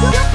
What?